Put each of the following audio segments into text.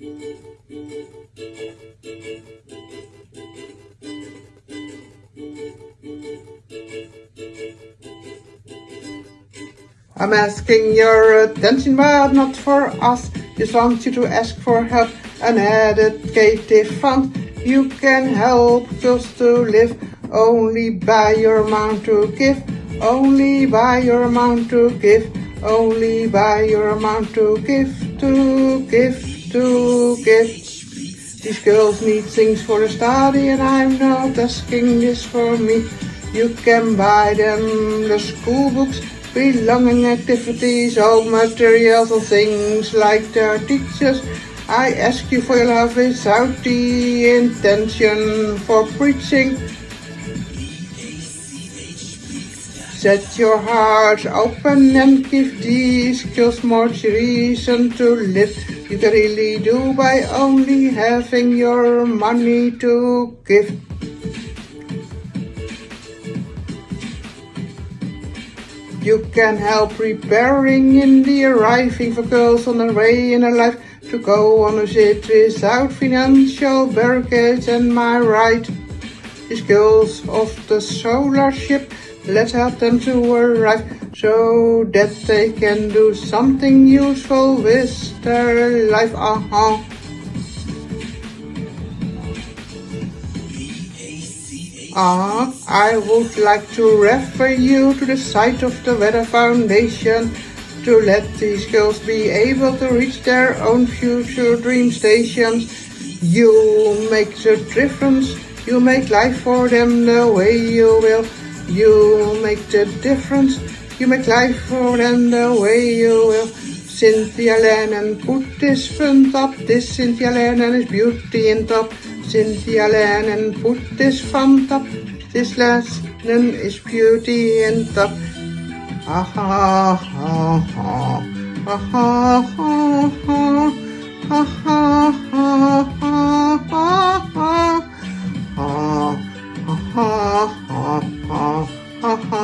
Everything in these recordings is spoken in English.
I'm asking your attention, but not for us. Just want you to ask for help. An educative fund. You can help us to live only by your amount to give. Only by your amount to give. Only by your amount to give. To give. To give. These girls need things for the study and I'm not asking this for me. You can buy them the school books belonging activities, all materials and things like their teachers. I ask you for your love without the intention for preaching. Set your hearts open and give these girls more reason to live. You can really do by only having your money to give. You can help preparing in the arriving for girls on the way in their life to go on a ship without financial barricades and my right. These girls of the solar ship, let's help them to arrive so that they can do something useful with their life. Uh -huh. Uh, I would like to refer you to the site of the Weather Foundation to let these girls be able to reach their own future dream stations. You make the difference. You make life for them the way you will. You make the difference. You make life for them the way you will. Cynthia Lennon put this fun up. This Cynthia Lennon is beauty in top. Cynthia Lennon put this font up. This lesson is beauty and top. Ha ha ha. Ha ha ha ha. Ha ha ha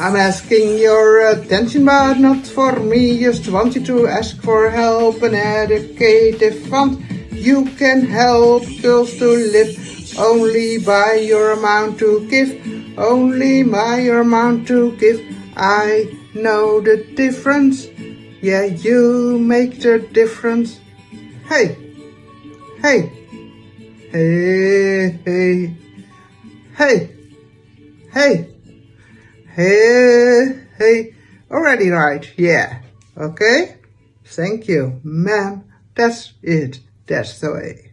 I'm asking your attention, but not for me. Just want you to ask for help and educative fund. You can help girls to live only by your amount to give. Only by your amount to give. I know the difference. Yeah, you make the difference. Hey, hey, hey, hey, hey, hey. Hey, hey, already right, yeah, okay? Thank you, ma'am, that's it, that's the way.